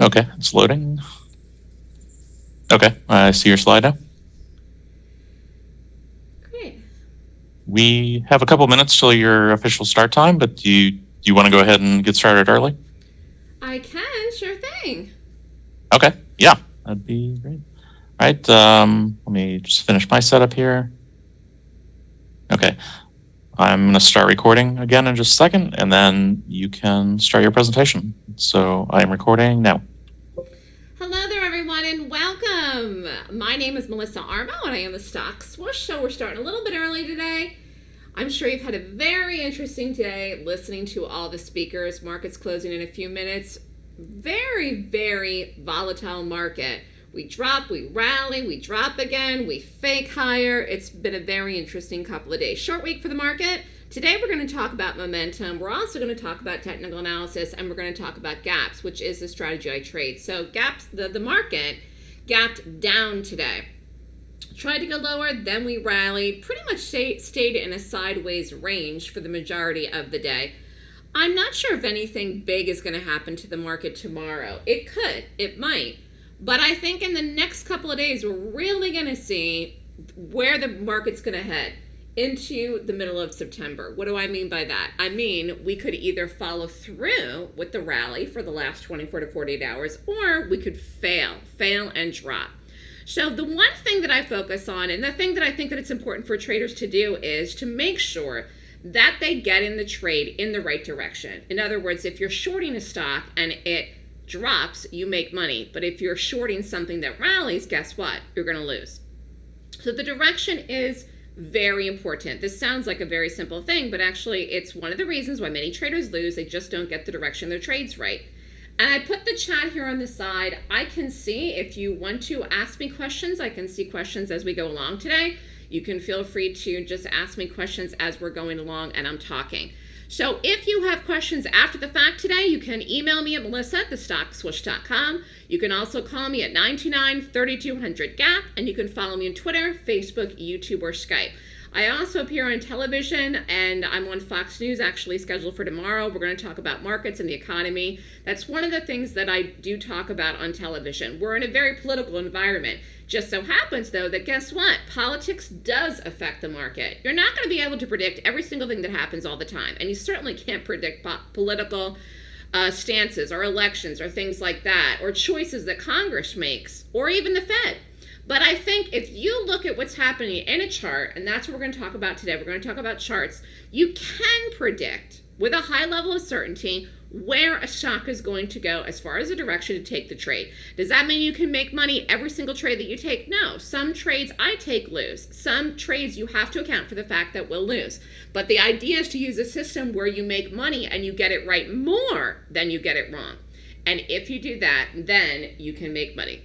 Okay, it's loading. Okay, I see your slide now. Great. We have a couple minutes till your official start time, but do you, do you want to go ahead and get started early? I can, sure thing. Okay, yeah, that'd be great. All right, um, let me just finish my setup here. Okay, I'm going to start recording again in just a second, and then you can start your presentation. So I am recording now. Hello there, everyone, and welcome. My name is Melissa Armo, and I am the Stock Swoosh. So we're starting a little bit early today. I'm sure you've had a very interesting day listening to all the speakers. Market's closing in a few minutes. Very, very volatile market. We drop, we rally, we drop again, we fake higher. It's been a very interesting couple of days. Short week for the market. Today we're going to talk about momentum. We're also going to talk about technical analysis and we're going to talk about gaps, which is the strategy I trade. So gaps, the, the market gapped down today. Tried to go lower, then we rallied, pretty much stay, stayed in a sideways range for the majority of the day. I'm not sure if anything big is going to happen to the market tomorrow. It could, it might. But I think in the next couple of days, we're really going to see where the market's going to head into the middle of September. What do I mean by that? I mean, we could either follow through with the rally for the last 24 to 48 hours, or we could fail, fail and drop. So the one thing that I focus on, and the thing that I think that it's important for traders to do is to make sure that they get in the trade in the right direction. In other words, if you're shorting a stock and it drops, you make money. But if you're shorting something that rallies, guess what? You're going to lose. So the direction is very important. This sounds like a very simple thing, but actually it's one of the reasons why many traders lose. They just don't get the direction their trades right. And I put the chat here on the side. I can see if you want to ask me questions, I can see questions as we go along today. You can feel free to just ask me questions as we're going along and I'm talking. So if you have questions after the fact today, you can email me at melissa at thestockswoosh.com. You can also call me at 929-3200-GAP, and you can follow me on Twitter, Facebook, YouTube, or Skype. I also appear on television and I'm on Fox News actually scheduled for tomorrow. We're going to talk about markets and the economy. That's one of the things that I do talk about on television. We're in a very political environment. Just so happens, though, that guess what? Politics does affect the market. You're not going to be able to predict every single thing that happens all the time. And you certainly can't predict po political uh, stances or elections or things like that, or choices that Congress makes, or even the Fed. But I think if you look at what's happening in a chart, and that's what we're going to talk about today, we're going to talk about charts, you can predict with a high level of certainty where a stock is going to go as far as the direction to take the trade. Does that mean you can make money every single trade that you take? No. Some trades I take lose. Some trades you have to account for the fact that we'll lose. But the idea is to use a system where you make money and you get it right more than you get it wrong. And if you do that, then you can make money.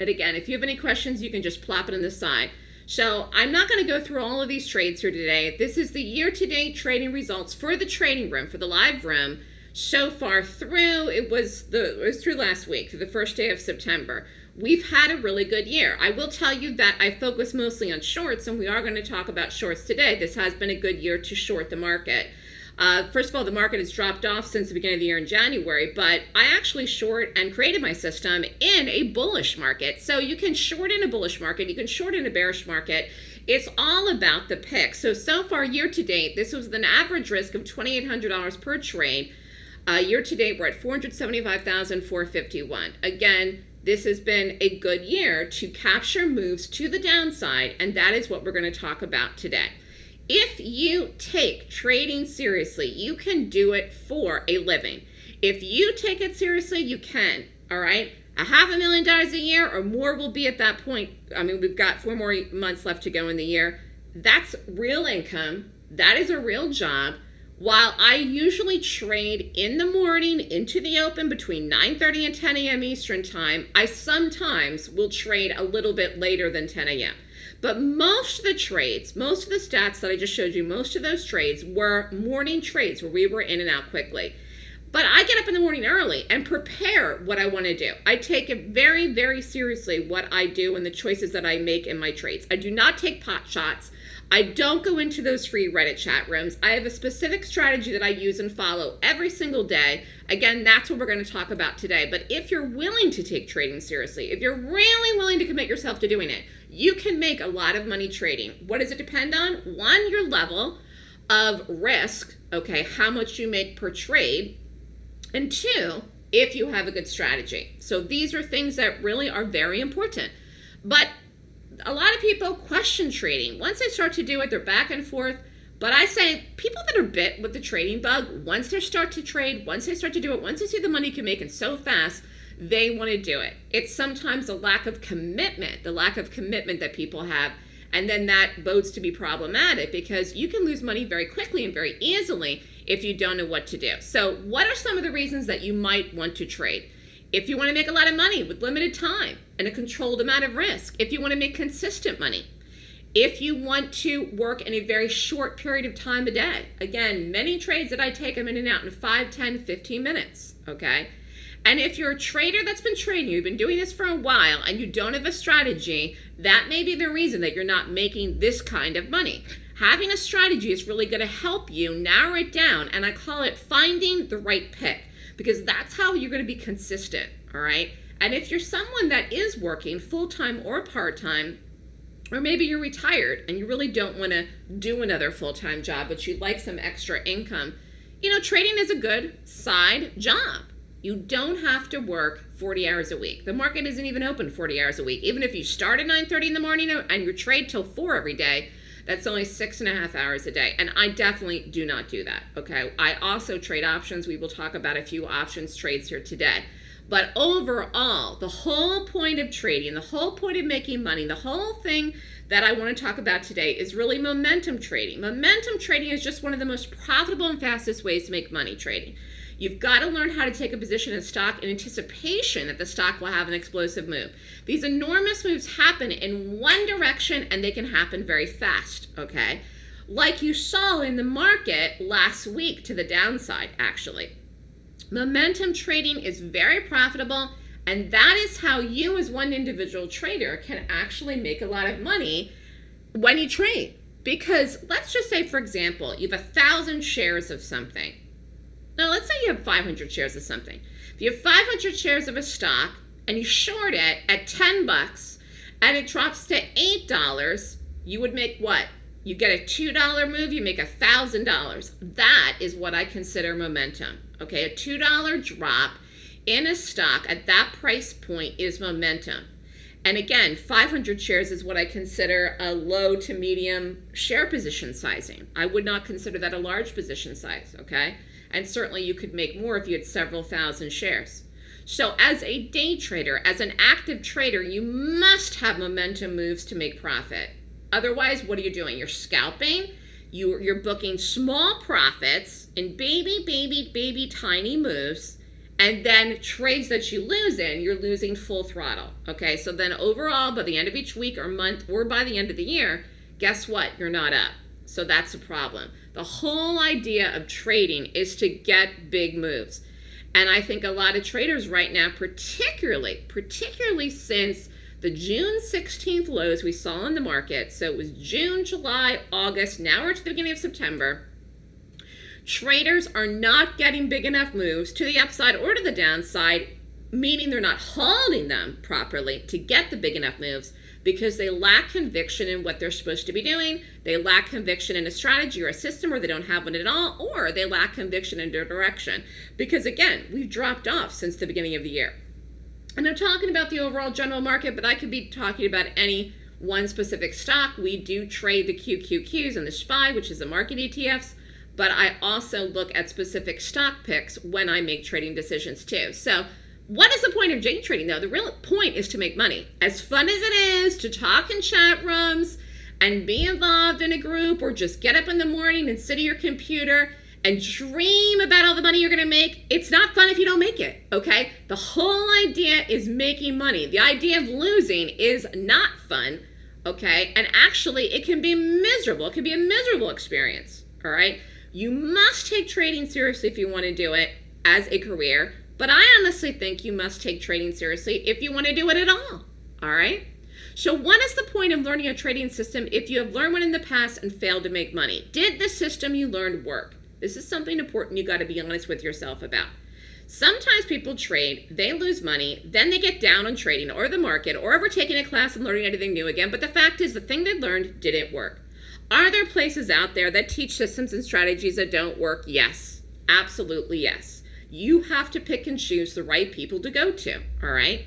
And again, if you have any questions, you can just plop it on the side. So I'm not going to go through all of these trades here today. This is the year-to-date trading results for the trading room, for the live room so far through it was the it was through last week through the first day of September. We've had a really good year. I will tell you that I focus mostly on shorts and we are going to talk about shorts today. This has been a good year to short the market. Uh, first of all the market has dropped off since the beginning of the year in January but I actually short and created my system in a bullish market. So you can short in a bullish market you can short in a bearish market. It's all about the pick. So so far year to date this was an average risk of $2,800 per trade uh, year to date, we're at 475,451. Again, this has been a good year to capture moves to the downside, and that is what we're going to talk about today. If you take trading seriously, you can do it for a living. If you take it seriously, you can, all right? A half a million dollars a year or more will be at that point. I mean, we've got four more months left to go in the year. That's real income. That is a real job. While I usually trade in the morning into the open between 9.30 and 10 a.m. Eastern Time, I sometimes will trade a little bit later than 10 a.m. But most of the trades, most of the stats that I just showed you, most of those trades were morning trades where we were in and out quickly. But I get up in the morning early and prepare what I want to do. I take it very, very seriously what I do and the choices that I make in my trades. I do not take pot shots. I don't go into those free Reddit chat rooms. I have a specific strategy that I use and follow every single day. Again, that's what we're going to talk about today. But if you're willing to take trading seriously, if you're really willing to commit yourself to doing it, you can make a lot of money trading. What does it depend on? One, your level of risk, okay, how much you make per trade. And two, if you have a good strategy. So these are things that really are very important. But a lot of people question trading. Once they start to do it, they're back and forth. But I say people that are bit with the trading bug, once they start to trade, once they start to do it, once they see the money you can make it so fast, they want to do it. It's sometimes the lack of commitment, the lack of commitment that people have. And then that bodes to be problematic because you can lose money very quickly and very easily if you don't know what to do. So, what are some of the reasons that you might want to trade? If you want to make a lot of money with limited time and a controlled amount of risk, if you want to make consistent money, if you want to work in a very short period of time a day, again, many trades that I take, I'm in and out in 5, 10, 15 minutes, okay? And if you're a trader that's been trading, you've been doing this for a while, and you don't have a strategy, that may be the reason that you're not making this kind of money. Having a strategy is really going to help you narrow it down, and I call it finding the right pick because that's how you're going to be consistent, all right? And if you're someone that is working full time or part time, or maybe you're retired and you really don't want to do another full time job, but you'd like some extra income, you know, trading is a good side job. You don't have to work 40 hours a week. The market isn't even open 40 hours a week. Even if you start at 9.30 in the morning and you trade till 4 every day, that's only six and a half hours a day. And I definitely do not do that, okay? I also trade options. We will talk about a few options trades here today. But overall, the whole point of trading, the whole point of making money, the whole thing that I want to talk about today is really momentum trading. Momentum trading is just one of the most profitable and fastest ways to make money trading. You've got to learn how to take a position in stock in anticipation that the stock will have an explosive move. These enormous moves happen in one direction and they can happen very fast, okay? Like you saw in the market last week to the downside, actually. Momentum trading is very profitable and that is how you as one individual trader can actually make a lot of money when you trade. Because let's just say, for example, you have a thousand shares of something now, let's say you have 500 shares of something. If you have 500 shares of a stock and you short it at 10 bucks and it drops to $8, you would make what? You get a $2 move, you make $1,000. That is what I consider momentum. Okay, a $2 drop in a stock at that price point is momentum. And again, 500 shares is what I consider a low to medium share position sizing. I would not consider that a large position size, okay? And certainly you could make more if you had several thousand shares. So as a day trader, as an active trader, you must have momentum moves to make profit. Otherwise, what are you doing? You're scalping, you, you're booking small profits in baby, baby, baby tiny moves, and then trades that you lose in, you're losing full throttle. Okay, so then overall, by the end of each week or month, or by the end of the year, guess what? You're not up. So that's a problem. The whole idea of trading is to get big moves. And I think a lot of traders right now, particularly, particularly since the June 16th lows we saw in the market, so it was June, July, August, now we're to the beginning of September, traders are not getting big enough moves to the upside or to the downside, meaning they're not holding them properly to get the big enough moves because they lack conviction in what they're supposed to be doing. They lack conviction in a strategy or a system, or they don't have one at all, or they lack conviction in their direction. Because again, we've dropped off since the beginning of the year. And I'm talking about the overall general market, but I could be talking about any one specific stock. We do trade the QQQs and the SPY, which is the market ETFs, but I also look at specific stock picks when I make trading decisions too. So what is the point of day trading though? The real point is to make money. As fun as it is to talk in chat rooms and be involved in a group or just get up in the morning and sit at your computer and dream about all the money you're going to make, it's not fun if you don't make it, okay? The whole idea is making money. The idea of losing is not fun, okay? And actually, it can be miserable. It can be a miserable experience, all right? You must take trading seriously if you want to do it as a career. But I honestly think you must take trading seriously if you want to do it at all. All right? So, what is the point of learning a trading system if you have learned one in the past and failed to make money? Did the system you learned work? This is something important you got to be honest with yourself about. Sometimes people trade, they lose money, then they get down on trading or the market or ever taking a class and learning anything new again. But the fact is, the thing they learned didn't work. Are there places out there that teach systems and strategies that don't work? Yes, absolutely yes. You have to pick and choose the right people to go to, all right?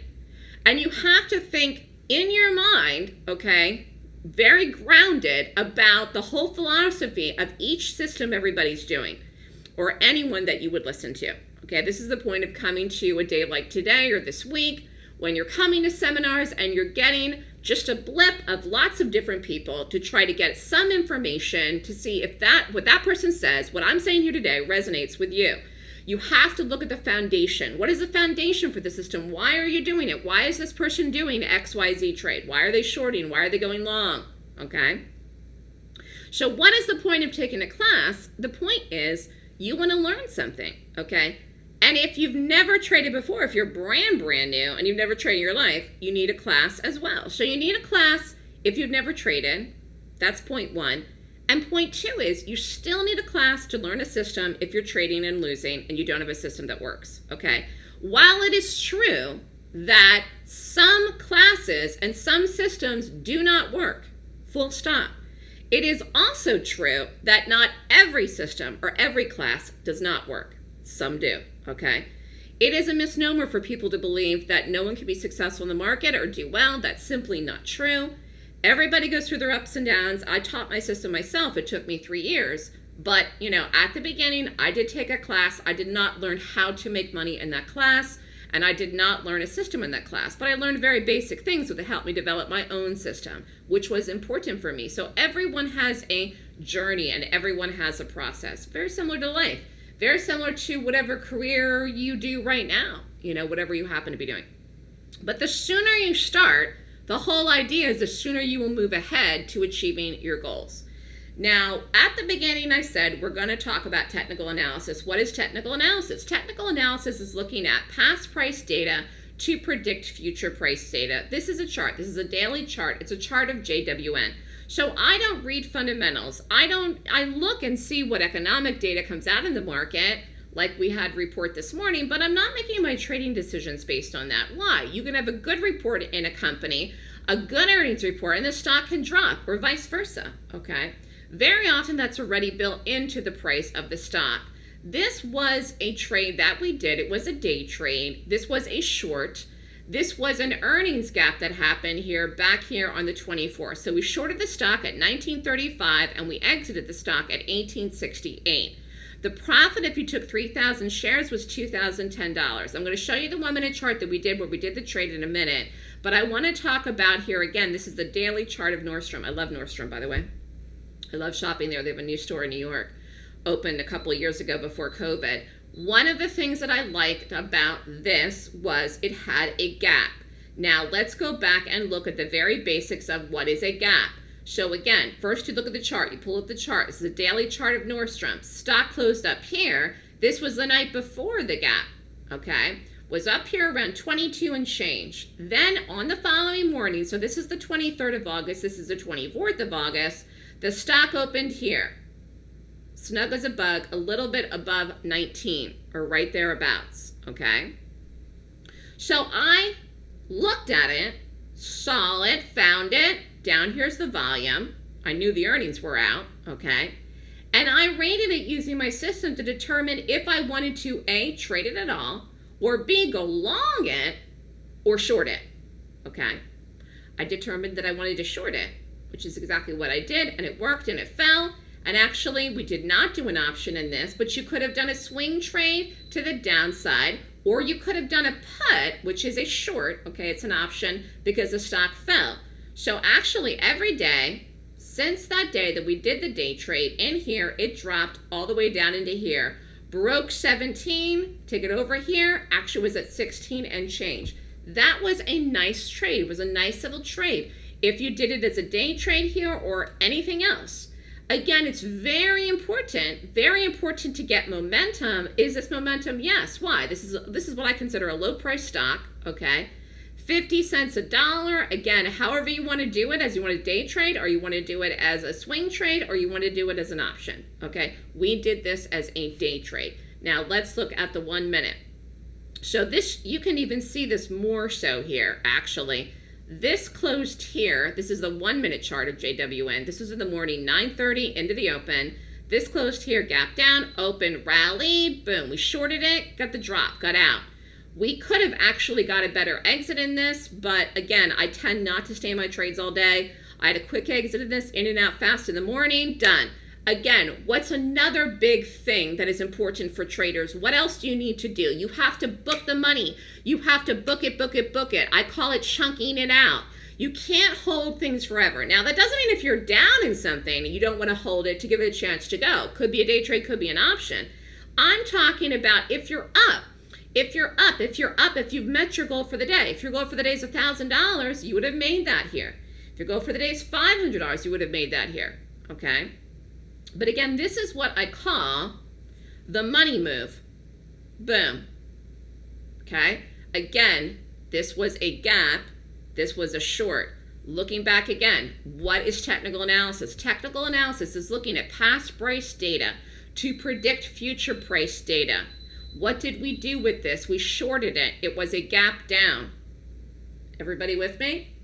And you have to think in your mind, okay, very grounded about the whole philosophy of each system everybody's doing or anyone that you would listen to. Okay, this is the point of coming to a day like today or this week when you're coming to seminars and you're getting just a blip of lots of different people to try to get some information to see if that what that person says, what I'm saying here today resonates with you. You have to look at the foundation. What is the foundation for the system? Why are you doing it? Why is this person doing XYZ trade? Why are they shorting? Why are they going long? Okay? So what is the point of taking a class? The point is you want to learn something, okay? And if you've never traded before, if you're brand brand new and you've never traded in your life, you need a class as well. So you need a class if you've never traded. That's point one. And point two is you still need a class to learn a system if you're trading and losing and you don't have a system that works, okay? While it is true that some classes and some systems do not work, full stop. It is also true that not every system or every class does not work. Some do, okay? It is a misnomer for people to believe that no one can be successful in the market or do well. That's simply not true. Everybody goes through their ups and downs. I taught my system myself. It took me three years. But, you know, at the beginning, I did take a class. I did not learn how to make money in that class. And I did not learn a system in that class. But I learned very basic things that helped me develop my own system, which was important for me. So everyone has a journey and everyone has a process. Very similar to life. Very similar to whatever career you do right now, you know, whatever you happen to be doing. But the sooner you start, the whole idea is the sooner you will move ahead to achieving your goals. Now, at the beginning, I said we're going to talk about technical analysis. What is technical analysis? Technical analysis is looking at past price data to predict future price data. This is a chart. This is a daily chart. It's a chart of JWN. So I don't read fundamentals. I don't I look and see what economic data comes out in the market like we had report this morning, but I'm not making my trading decisions based on that. Why? You can have a good report in a company, a good earnings report, and the stock can drop, or vice versa, okay? Very often that's already built into the price of the stock. This was a trade that we did. It was a day trade. This was a short. This was an earnings gap that happened here back here on the 24th. So we shorted the stock at 1935 and we exited the stock at 1868. The profit if you took 3,000 shares was $2,010. I'm going to show you the one minute chart that we did where we did the trade in a minute. But I want to talk about here again, this is the daily chart of Nordstrom. I love Nordstrom, by the way. I love shopping there. They have a new store in New York, opened a couple of years ago before COVID. One of the things that I liked about this was it had a gap. Now let's go back and look at the very basics of what is a gap. So again, first you look at the chart, you pull up the chart. This is a daily chart of Nordstrom. Stock closed up here. This was the night before the gap, okay? Was up here around 22 and change. Then on the following morning, so this is the 23rd of August, this is the 24th of August, the stock opened here. Snug as a bug, a little bit above 19, or right thereabouts, okay? So I looked at it, saw it, found it, down here's the volume. I knew the earnings were out, okay? And I rated it using my system to determine if I wanted to A, trade it at all, or B, go long it, or short it, okay? I determined that I wanted to short it, which is exactly what I did, and it worked and it fell. And actually, we did not do an option in this, but you could have done a swing trade to the downside, or you could have done a put, which is a short, okay, it's an option because the stock fell. So actually every day since that day that we did the day trade in here, it dropped all the way down into here. Broke 17, take it over here, actually was at 16 and change. That was a nice trade, was a nice little trade. If you did it as a day trade here or anything else. Again, it's very important, very important to get momentum. Is this momentum? Yes. Why? This is this is what I consider a low price stock, okay? 50 cents a dollar. Again, however you want to do it, as you want to day trade, or you want to do it as a swing trade, or you want to do it as an option. Okay, we did this as a day trade. Now let's look at the one minute. So this, you can even see this more so here, actually. This closed here. This is the one minute chart of JWN. This was in the morning, 9.30 into the open. This closed here, gap down, open, rallied, boom. We shorted it, got the drop, got out. We could have actually got a better exit in this, but again, I tend not to stay in my trades all day. I had a quick exit in this, in and out fast in the morning, done. Again, what's another big thing that is important for traders? What else do you need to do? You have to book the money. You have to book it, book it, book it. I call it chunking it out. You can't hold things forever. Now, that doesn't mean if you're down in something, you don't want to hold it to give it a chance to go. Could be a day trade, could be an option. I'm talking about if you're up. If you're up, if you're up, if you've met your goal for the day. If your goal for the day is $1,000, you would have made that here. If your goal for the day is $500, you would have made that here. Okay? But again, this is what I call the money move. Boom. Okay? Again, this was a gap. This was a short. Looking back again, what is technical analysis? Technical analysis is looking at past price data to predict future price data. What did we do with this? We shorted it. It was a gap down. Everybody with me?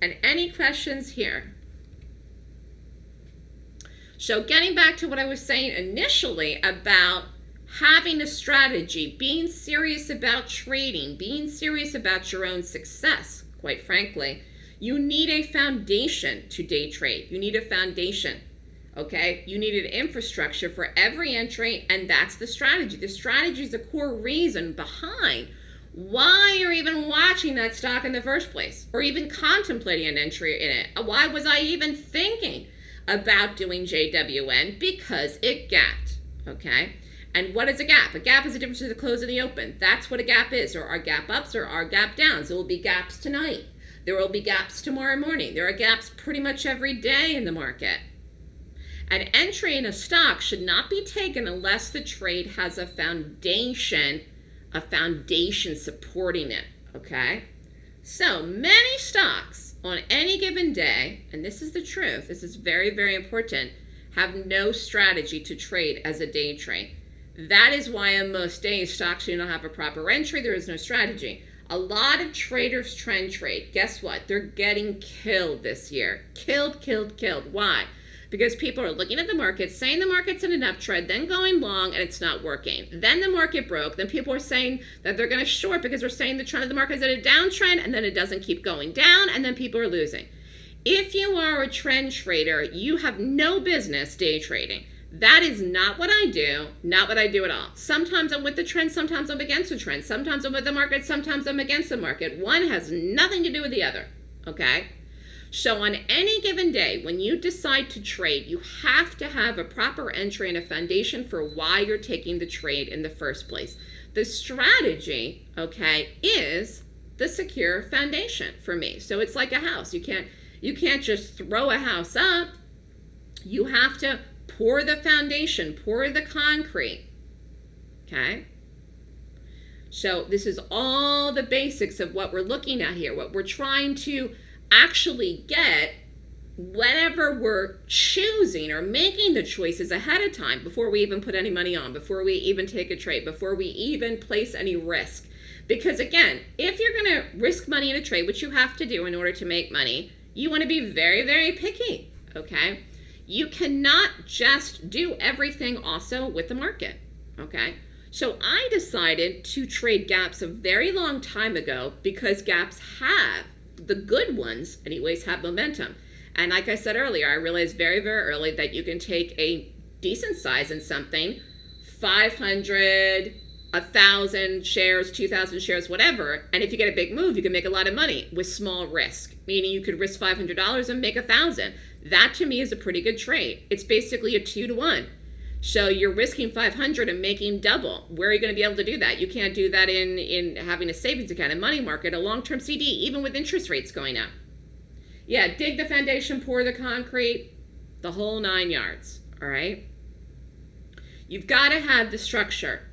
And any questions here? So getting back to what I was saying initially about having a strategy, being serious about trading, being serious about your own success, quite frankly, you need a foundation to day trade. You need a foundation, okay? You needed infrastructure for every entry, and that's the strategy. The strategy is the core reason behind why you're even watching that stock in the first place, or even contemplating an entry in it. Why was I even thinking? about doing JWN because it gapped, okay? And what is a gap? A gap is the difference between the close and the open. That's what a gap is. There are gap ups or are gap downs. There will be gaps tonight. There will be gaps tomorrow morning. There are gaps pretty much every day in the market. An entry in a stock should not be taken unless the trade has a foundation, a foundation supporting it, okay? So many stocks on any given day, and this is the truth, this is very, very important, have no strategy to trade as a day trade. That is why on most days stocks do not have a proper entry, there is no strategy. A lot of traders trend trade. Guess what? They're getting killed this year. Killed, killed, killed. Why? Because people are looking at the market, saying the market's in an uptrend, then going long, and it's not working. Then the market broke. Then people are saying that they're going to short because they're saying the trend of the market is in a downtrend, and then it doesn't keep going down, and then people are losing. If you are a trend trader, you have no business day trading. That is not what I do, not what I do at all. Sometimes I'm with the trend, sometimes I'm against the trend. Sometimes I'm with the market, sometimes I'm against the market. One has nothing to do with the other, okay? So on any given day, when you decide to trade, you have to have a proper entry and a foundation for why you're taking the trade in the first place. The strategy, okay, is the secure foundation for me. So it's like a house. You can't you can't just throw a house up. You have to pour the foundation, pour the concrete. Okay? So this is all the basics of what we're looking at here, what we're trying to actually get whatever we're choosing or making the choices ahead of time before we even put any money on, before we even take a trade, before we even place any risk. Because again, if you're going to risk money in a trade, which you have to do in order to make money, you want to be very, very picky, okay? You cannot just do everything also with the market, okay? So I decided to trade gaps a very long time ago because gaps have the good ones, anyways, have momentum. And like I said earlier, I realized very, very early that you can take a decent size in something, 500, 1,000 shares, 2,000 shares, whatever. And if you get a big move, you can make a lot of money with small risk, meaning you could risk $500 and make a 1,000. That to me is a pretty good trade. It's basically a two to one. So you're risking 500 and making double. Where are you going to be able to do that? You can't do that in, in having a savings account, a money market, a long-term CD, even with interest rates going up. Yeah, dig the foundation, pour the concrete, the whole nine yards, all right? You've got to have the structure.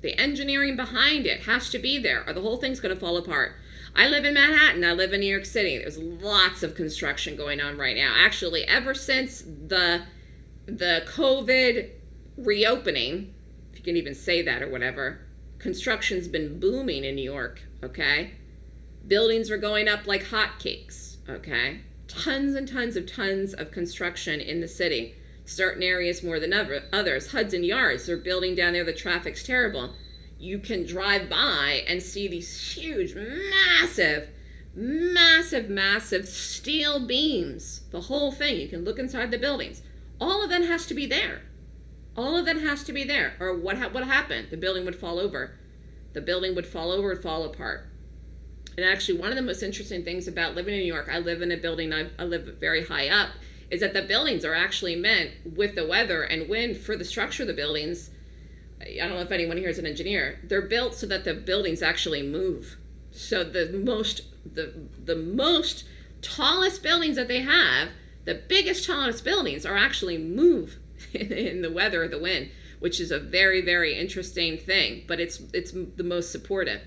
The engineering behind it has to be there or the whole thing's going to fall apart. I live in Manhattan. I live in New York City. There's lots of construction going on right now. Actually, ever since the the COVID reopening, if you can even say that or whatever, construction's been booming in New York, okay? Buildings are going up like hotcakes, okay? Tons and tons of tons of construction in the city. Certain areas more than other, others. Hudson Yards, they're building down there, the traffic's terrible. You can drive by and see these huge, massive, massive, massive steel beams. The whole thing. You can look inside the buildings. All of that has to be there. All of that has to be there. Or what ha- what happened? The building would fall over. The building would fall over and fall apart. And actually, one of the most interesting things about living in New York, I live in a building, I, I live very high up, is that the buildings are actually meant with the weather and wind for the structure of the buildings. I don't know if anyone here is an engineer. They're built so that the buildings actually move. So the most the the most tallest buildings that they have, the biggest tallest buildings are actually move in the weather the wind, which is a very very interesting thing. But it's it's the most supportive.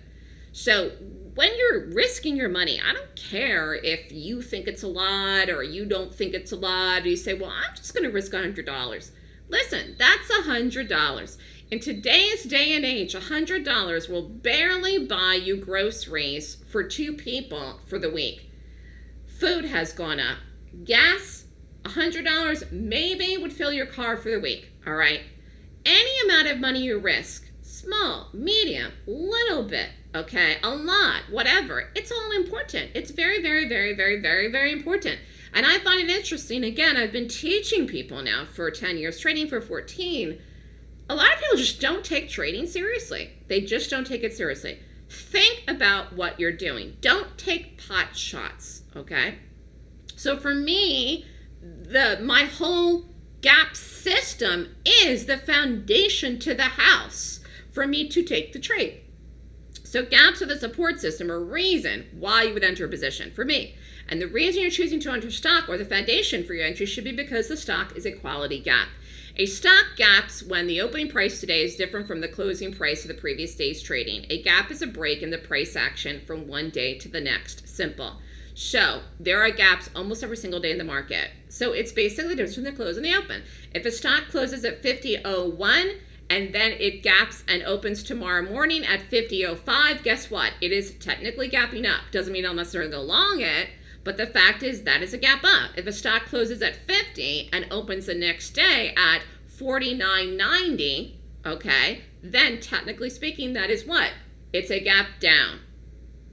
So when you're risking your money, I don't care if you think it's a lot or you don't think it's a lot. You say, well, I'm just going to risk $100. Listen, that's $100. In today's day and age, $100 will barely buy you groceries for two people for the week. Food has gone up. Gas, $100 maybe would fill your car for the week, all right? Any amount of money you risk, small, medium, little bit, okay, a lot, whatever, it's all important. It's very, very, very, very, very, very important. And I find it interesting. Again, I've been teaching people now for 10 years, training for 14. A lot of people just don't take trading seriously. They just don't take it seriously. Think about what you're doing. Don't take pot shots, okay? So for me, the my whole gap system is the foundation to the house for me to take the trade. So gaps are the support system or reason why you would enter a position for me. And the reason you're choosing to enter stock or the foundation for your entry should be because the stock is a quality gap. A stock gaps when the opening price today is different from the closing price of the previous day's trading. A gap is a break in the price action from one day to the next. Simple. So there are gaps almost every single day in the market. So it's basically the difference between the close and the open. If a stock closes at 50.01 and then it gaps and opens tomorrow morning at 50.05, guess what? It is technically gapping up. Doesn't mean I'll necessarily go long it, but the fact is that is a gap up. If a stock closes at 50 and opens the next day at 49.90, okay, then technically speaking, that is what? It's a gap down.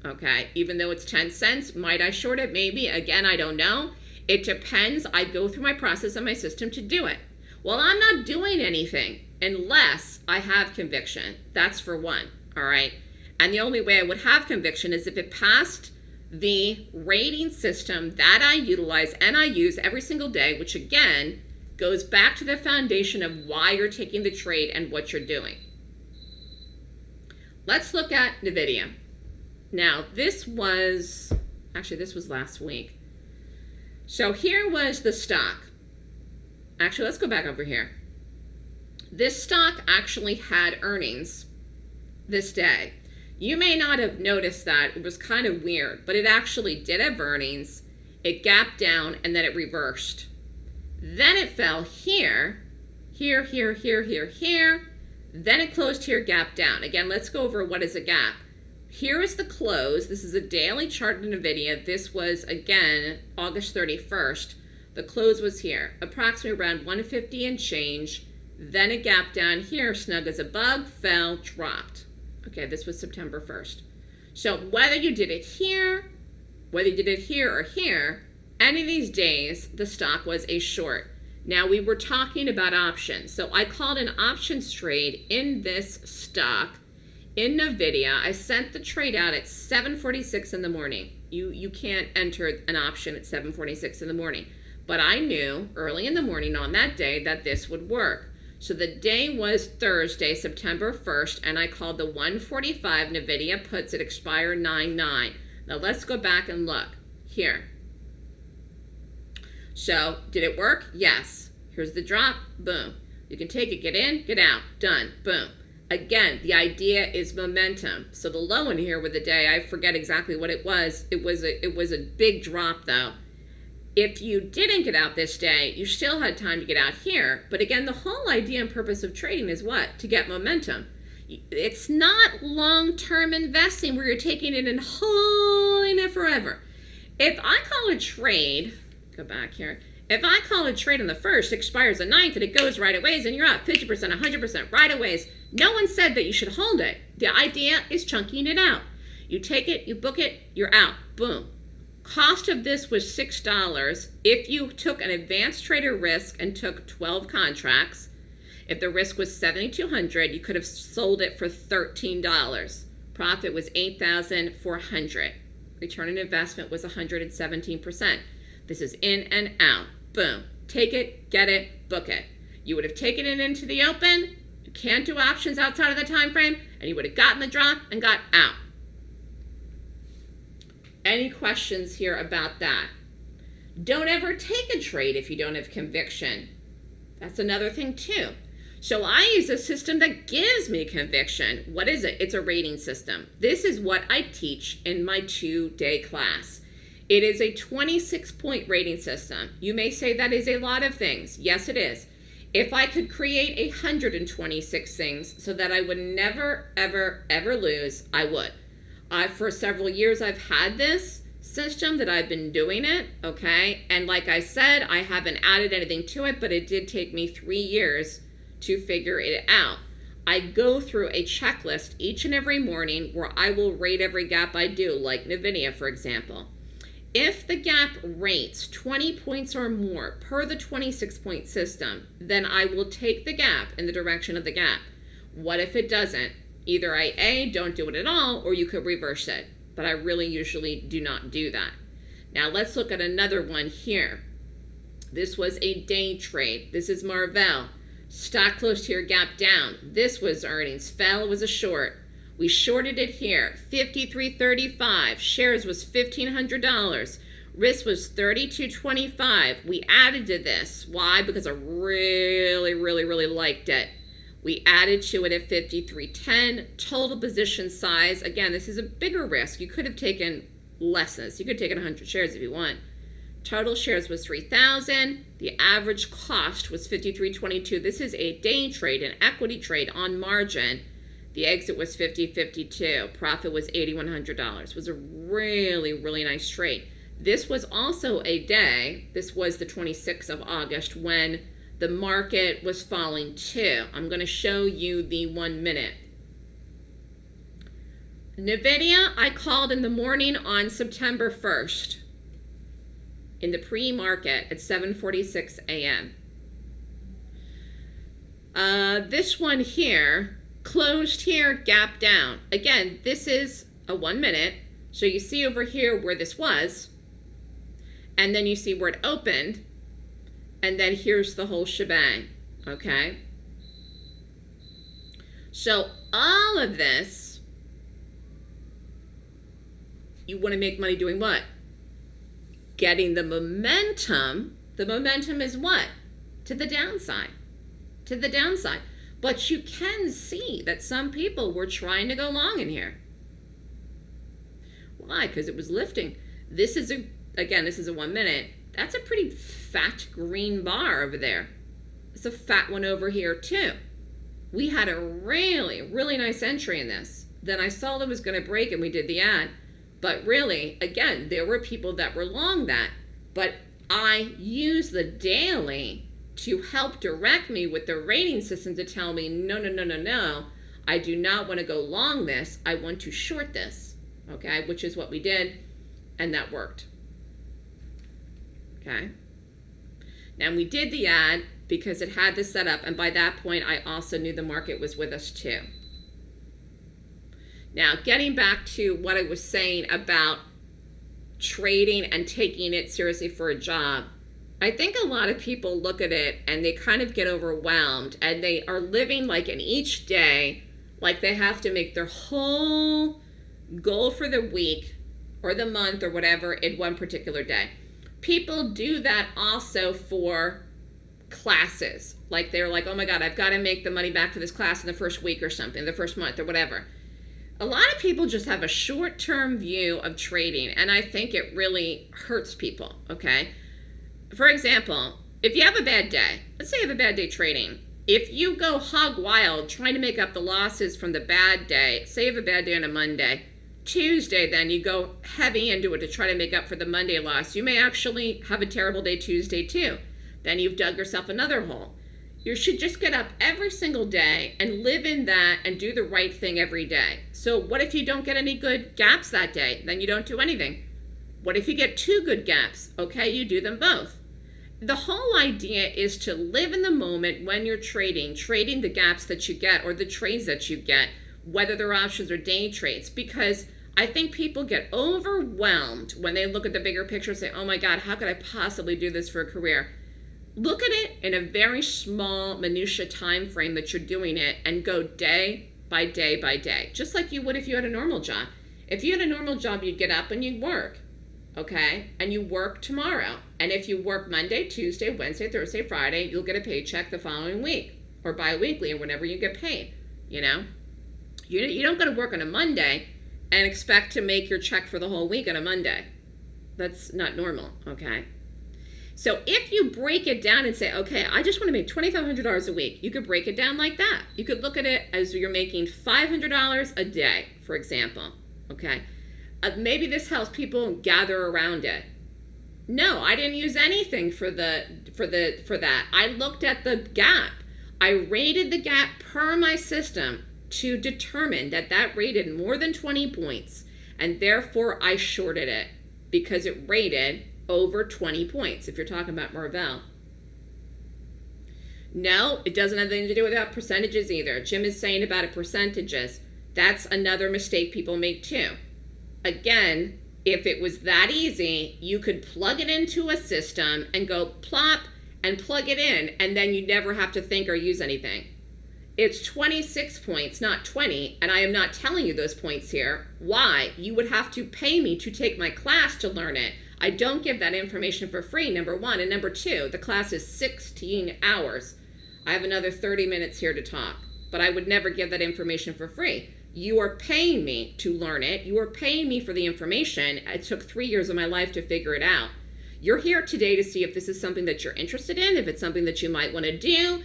Okay, even though it's 10 cents, might I short it? Maybe. Again, I don't know. It depends. I go through my process and my system to do it. Well, I'm not doing anything unless I have conviction. That's for one. All right. And the only way I would have conviction is if it passed the rating system that I utilize and I use every single day, which again goes back to the foundation of why you're taking the trade and what you're doing. Let's look at NVIDIA. Now, this was, actually, this was last week. So here was the stock. Actually, let's go back over here. This stock actually had earnings this day. You may not have noticed that. It was kind of weird, but it actually did have earnings. It gapped down and then it reversed. Then it fell here, here, here, here, here, here. Then it closed here, gap down. Again, let's go over what is a gap. Here is the close. This is a daily chart in NVIDIA. This was, again, August 31st. The close was here, approximately around 150 and change. Then a gap down here, snug as a bug, fell, dropped. Okay, this was September 1st. So whether you did it here, whether you did it here or here, any of these days, the stock was a short. Now we were talking about options. So I called an options trade in this stock in NVIDIA. I sent the trade out at 7.46 in the morning. You, you can't enter an option at 7.46 in the morning. But I knew early in the morning on that day that this would work. So the day was Thursday, September 1st, and I called the 145 NVIDIA puts at expire 9-9. Now let's go back and look here. So did it work? Yes. Here's the drop. Boom. You can take it, get in, get out. Done. Boom. Again, the idea is momentum. So the low in here with the day, I forget exactly what it was. It was a it was a big drop though. If you didn't get out this day, you still had time to get out here. But again, the whole idea and purpose of trading is what? To get momentum. It's not long-term investing where you're taking it and holding it forever. If I call a trade, go back here. If I call a trade on the first, expires the ninth, and it goes right away, and you're up 50%, 100% right away. No one said that you should hold it. The idea is chunking it out. You take it, you book it, you're out. Boom. Cost of this was $6. If you took an advanced trader risk and took 12 contracts, if the risk was 7200 you could have sold it for $13. Profit was 8400 Return on investment was 117%. This is in and out. Boom. Take it, get it, book it. You would have taken it into the open. You can't do options outside of the time frame, and you would have gotten the drop and got out. Any questions here about that? Don't ever take a trade if you don't have conviction. That's another thing too. So I use a system that gives me conviction. What is it? It's a rating system. This is what I teach in my two-day class. It is a 26-point rating system. You may say that is a lot of things. Yes, it is. If I could create 126 things so that I would never, ever, ever lose, I would. I, for several years, I've had this system that I've been doing it, okay? And like I said, I haven't added anything to it, but it did take me three years to figure it out. I go through a checklist each and every morning where I will rate every gap I do, like NVIDIA, for example. If the gap rates 20 points or more per the 26 point system, then I will take the gap in the direction of the gap. What if it doesn't? Either I A, don't do it at all, or you could reverse it. But I really usually do not do that. Now let's look at another one here. This was a day trade. This is Marvell. Stock closed here, gap down. This was earnings. Fell was a short. We shorted it here. 53.35. Shares was $1,500. Risk was 32.25. We added to this. Why? Because I really, really, really liked it. We added to it at 53.10. Total position size. Again, this is a bigger risk. You could have taken less than this. You could have taken 100 shares if you want. Total shares was 3,000. The average cost was 53.22. This is a day trade, an equity trade on margin. The exit was 50.52. Profit was $8,100. Was a really, really nice trade. This was also a day, this was the 26th of August, when the market was falling too. I'm going to show you the one minute. NVIDIA, I called in the morning on September 1st in the pre-market at 7.46 a.m. Uh, this one here, closed here, gap down. Again, this is a one minute. So you see over here where this was, and then you see where it opened, and then here's the whole shebang, okay? So all of this, you want to make money doing what? getting the momentum, the momentum is what? To the downside. To the downside. But you can see that some people were trying to go long in here. Why? Because it was lifting. This is a, again, this is a one minute. That's a pretty fat green bar over there. It's a fat one over here too. We had a really, really nice entry in this. Then I saw that was going to break and we did the add. But really, again, there were people that were long that. But I use the daily to help direct me with the rating system to tell me, no, no, no, no, no. I do not want to go long this. I want to short this. Okay, which is what we did. And that worked. Okay. Now we did the add because it had this set up. And by that point, I also knew the market was with us too. Now, getting back to what I was saying about trading and taking it seriously for a job, I think a lot of people look at it and they kind of get overwhelmed and they are living like in each day, like they have to make their whole goal for the week or the month or whatever in one particular day. People do that also for classes. Like they're like, oh my God, I've got to make the money back for this class in the first week or something, the first month or whatever. A lot of people just have a short term view of trading, and I think it really hurts people, okay? For example, if you have a bad day, let's say you have a bad day trading, if you go hog wild trying to make up the losses from the bad day, say you have a bad day on a Monday, Tuesday, then you go heavy into it to try to make up for the Monday loss. You may actually have a terrible day Tuesday too. Then you've dug yourself another hole. You should just get up every single day and live in that and do the right thing every day. So, what if you don't get any good gaps that day? Then you don't do anything. What if you get two good gaps? Okay, you do them both. The whole idea is to live in the moment when you're trading, trading the gaps that you get or the trades that you get, whether they're options or day trades, because I think people get overwhelmed when they look at the bigger picture and say, oh my God, how could I possibly do this for a career? Look at it in a very small minutia time frame that you're doing it and go day by day by day, just like you would if you had a normal job. If you had a normal job, you'd get up and you'd work, okay? And you work tomorrow. And if you work Monday, Tuesday, Wednesday, Thursday, Friday, you'll get a paycheck the following week or biweekly or whenever you get paid, you know? You, you don't go to work on a Monday and expect to make your check for the whole week on a Monday. That's not normal, okay? So if you break it down and say, okay, I just want to make $2,500 a week, you could break it down like that. You could look at it as you're making $500 a day, for example, okay? Uh, maybe this helps people gather around it. No, I didn't use anything for the for the for that. I looked at the gap. I rated the gap per my system to determine that that rated more than 20 points and therefore I shorted it because it rated over 20 points if you're talking about Marvell. No, it doesn't have anything to do with that percentages either. Jim is saying about percentages. That's another mistake people make too. Again, if it was that easy, you could plug it into a system and go plop and plug it in, and then you never have to think or use anything. It's 26 points, not 20, and I am not telling you those points here. Why? You would have to pay me to take my class to learn it. I don't give that information for free, number one. And number two, the class is 16 hours. I have another 30 minutes here to talk, but I would never give that information for free. You are paying me to learn it. You are paying me for the information. It took three years of my life to figure it out. You're here today to see if this is something that you're interested in, if it's something that you might want to do,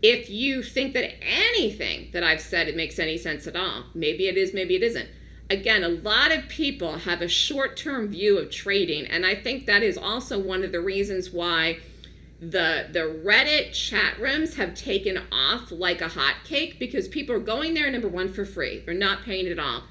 if you think that anything that I've said it makes any sense at all, maybe it is, maybe it isn't. Again, a lot of people have a short-term view of trading, and I think that is also one of the reasons why the the Reddit chat rooms have taken off like a hotcake because people are going there number one for free. They're not paying at all.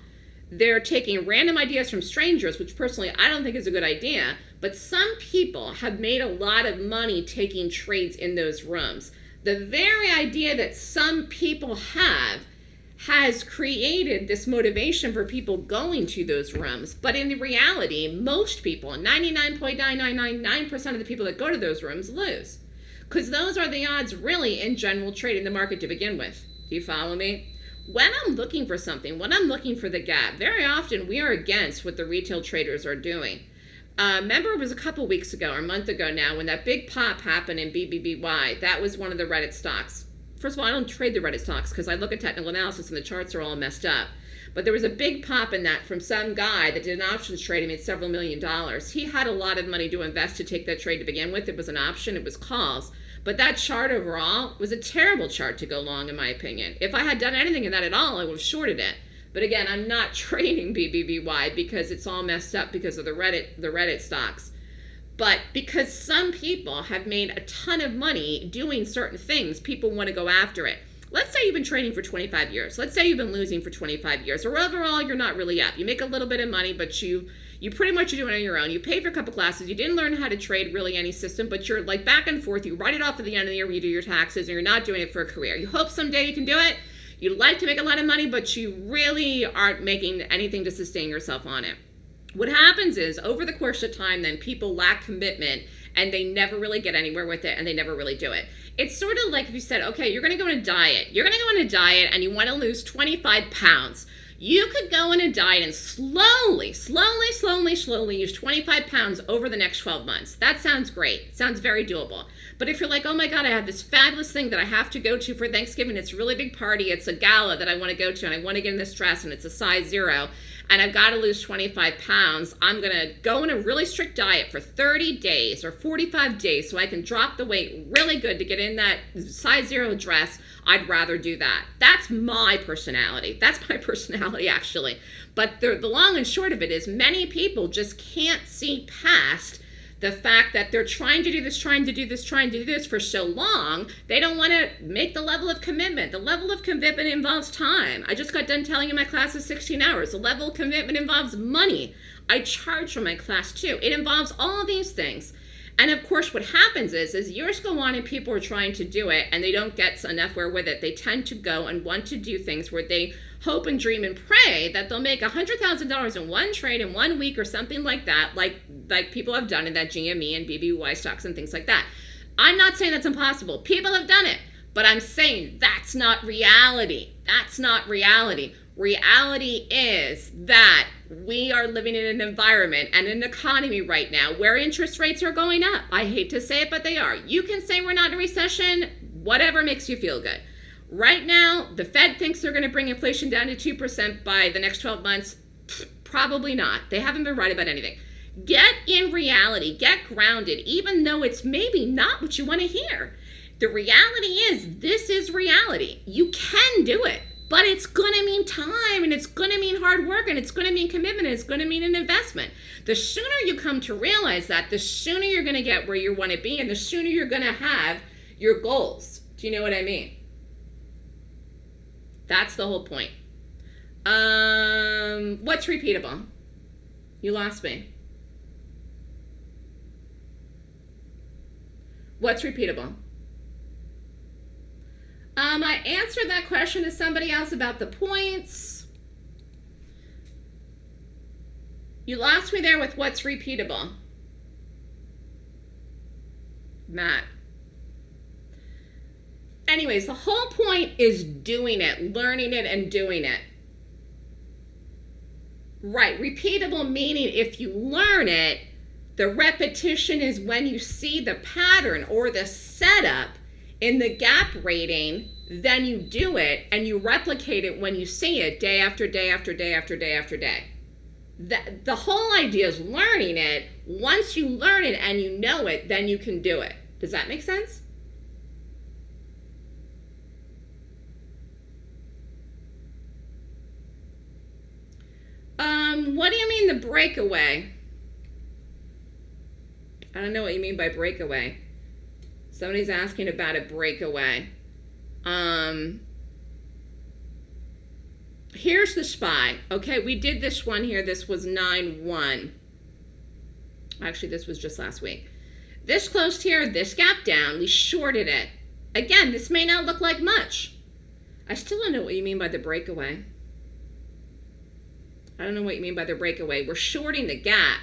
They're taking random ideas from strangers, which personally I don't think is a good idea. But some people have made a lot of money taking trades in those rooms the very idea that some people have has created this motivation for people going to those rooms. But in reality, most people, 99.9999% of the people that go to those rooms lose. Because those are the odds really in general trading the market to begin with. Do you follow me? When I'm looking for something, when I'm looking for the gap, very often we are against what the retail traders are doing. Uh, remember it was a couple weeks ago or a month ago now when that big pop happened in BBBY. That was one of the Reddit stocks. First of all, I don't trade the Reddit stocks because I look at technical analysis and the charts are all messed up. But there was a big pop in that from some guy that did an options trade and made several million dollars. He had a lot of money to invest to take that trade to begin with. It was an option, it was calls. But that chart overall was a terrible chart to go long, in my opinion. If I had done anything in that at all, I would have shorted it. But again, I'm not trading BBBY because it's all messed up because of the Reddit the Reddit stocks. But because some people have made a ton of money doing certain things, people want to go after it. Let's say you've been trading for 25 years. Let's say you've been losing for 25 years, or overall you're not really up. You make a little bit of money, but you you pretty much are doing it on your own. You pay for a couple classes. You didn't learn how to trade really any system, but you're like back and forth. You write it off at the end of the year when you do your taxes, and you're not doing it for a career. You hope someday you can do it You'd like to make a lot of money, but you really aren't making anything to sustain yourself on it. What happens is over the course of time, then people lack commitment and they never really get anywhere with it and they never really do it. It's sort of like if you said, okay, you're going to go on a diet. You're going to go on a diet and you want to lose 25 pounds. You could go on a diet and slowly, slowly, slowly, slowly use 25 pounds over the next 12 months. That sounds great. Sounds very doable. But if you're like, oh my God, I have this fabulous thing that I have to go to for Thanksgiving, it's a really big party, it's a gala that I want to go to, and I want to get in this dress, and it's a size zero, and I've got to lose 25 pounds, I'm going to go on a really strict diet for 30 days or 45 days so I can drop the weight really good to get in that size zero dress. I'd rather do that. That's my personality. That's my personality, actually. But the, the long and short of it is many people just can't see past the fact that they're trying to do this, trying to do this, trying to do this for so long, they don't want to make the level of commitment. The level of commitment involves time. I just got done telling you my class is 16 hours. The level of commitment involves money. I charge for my class too. It involves all these things. And of course, what happens is, as years go on and people are trying to do it and they don't get enough where with it, they tend to go and want to do things where they hope and dream and pray that they'll make $100,000 in one trade in one week or something like that, like, like people have done in that GME and BBY stocks and things like that. I'm not saying that's impossible. People have done it. But I'm saying that's not reality. That's not reality. Reality is that we are living in an environment and an economy right now where interest rates are going up. I hate to say it, but they are. You can say we're not in a recession, whatever makes you feel good. Right now, the Fed thinks they're going to bring inflation down to 2% by the next 12 months. Probably not. They haven't been right about anything. Get in reality, get grounded, even though it's maybe not what you want to hear. The reality is, this is reality. You can do it, but it's going to mean time and it's going to mean hard work and it's going to mean commitment and it's going to mean an investment. The sooner you come to realize that, the sooner you're going to get where you want to be and the sooner you're going to have your goals. Do you know what I mean? That's the whole point. Um, what's repeatable? You lost me. What's repeatable? Um, I answered that question to somebody else about the points. You lost me there with what's repeatable. Matt anyways, the whole point is doing it, learning it, and doing it. Right, repeatable meaning if you learn it, the repetition is when you see the pattern or the setup in the gap rating, then you do it and you replicate it when you see it day after day after day after day after day. The, the whole idea is learning it. Once you learn it and you know it, then you can do it. Does that make sense? Um, what do you mean the breakaway? I don't know what you mean by breakaway. Somebody's asking about a breakaway. Um, here's the SPY. Okay, we did this one here. This was 9-1. Actually, this was just last week. This closed here, this gap down. We shorted it. Again, this may not look like much. I still don't know what you mean by the breakaway. I don't know what you mean by the breakaway. We're shorting the gap.